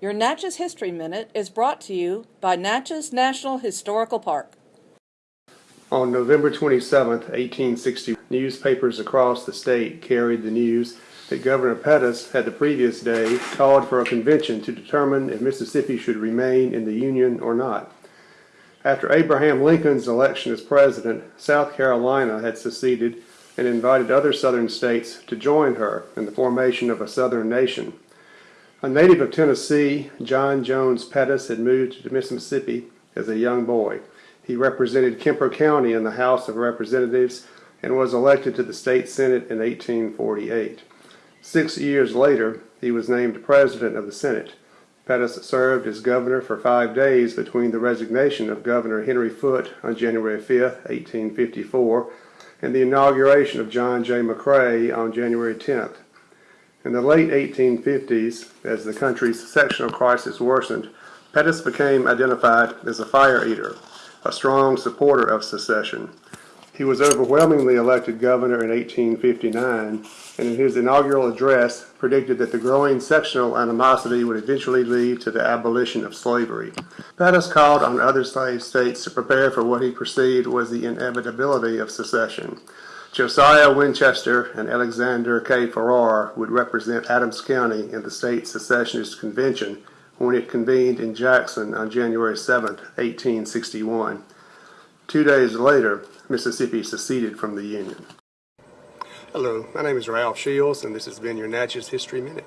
Your Natchez History Minute is brought to you by Natchez National Historical Park. On November 27, 1860, newspapers across the state carried the news that Governor Pettus had the previous day called for a convention to determine if Mississippi should remain in the Union or not. After Abraham Lincoln's election as president, South Carolina had seceded and invited other southern states to join her in the formation of a southern nation. A native of Tennessee, John Jones Pettus had moved to Mississippi as a young boy. He represented Kemper County in the House of Representatives and was elected to the state Senate in 1848. Six years later, he was named president of the Senate. Pettus served as governor for five days between the resignation of Governor Henry Foote on January 5, 1854, and the inauguration of John J. McRae on January 10th. In the late 1850s, as the country's sectional crisis worsened, Pettus became identified as a fire eater, a strong supporter of secession. He was overwhelmingly elected governor in 1859, and in his inaugural address predicted that the growing sectional animosity would eventually lead to the abolition of slavery. Pettus called on other slave states to prepare for what he perceived was the inevitability of secession. Josiah Winchester and Alexander K. Farrar would represent Adams County in the state secessionist convention when it convened in Jackson on January 7, 1861. Two days later, Mississippi seceded from the Union. Hello, my name is Ralph Shields, and this has been your Natchez History Minute.